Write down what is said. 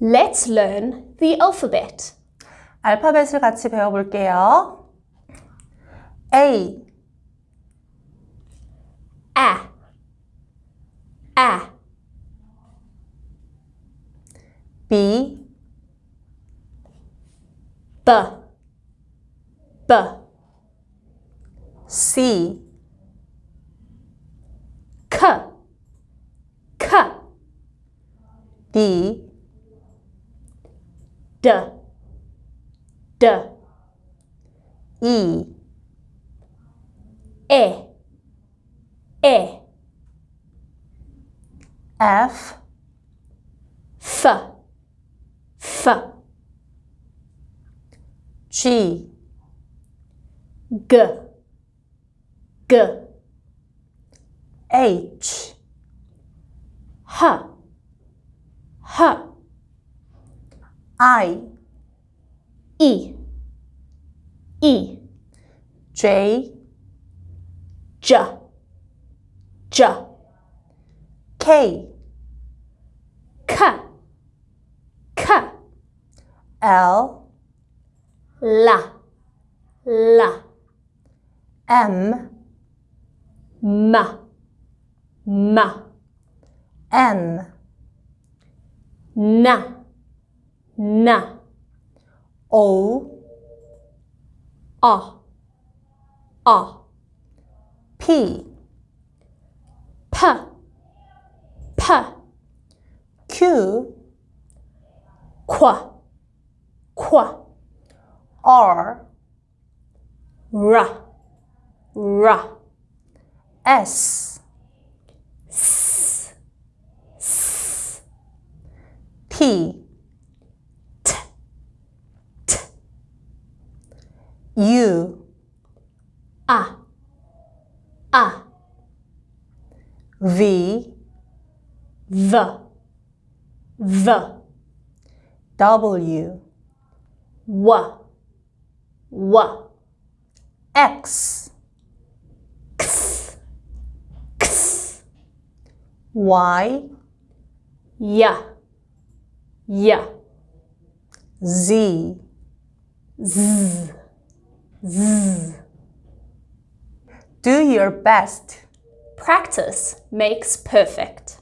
Let's learn the alphabet. 알파벳을 같이 배워볼게요. A, A. A. B, B. B. C, K. K. D, D. D. E, E. E. F, F. F. G, G. G. H, H. H. I, E. E. J, J. J. K, K. K. L, La. La. M, Ma. Ma. N, Na. Na. O, A. A. P, P. P. Q, Qua. Qua. R, Ra. Ra. S, S. S. T, U, A. A. V, V. V. W, W. W. X, X. X. Y, Ya. Ya. Z. Z. Do your best. Practice makes perfect.